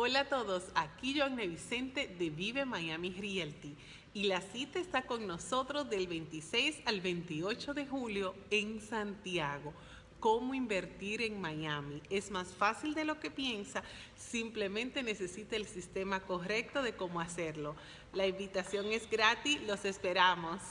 Hola a todos, aquí Joanne Vicente de Vive Miami Realty y la cita está con nosotros del 26 al 28 de julio en Santiago. Cómo invertir en Miami. Es más fácil de lo que piensa, simplemente necesita el sistema correcto de cómo hacerlo. La invitación es gratis, los esperamos.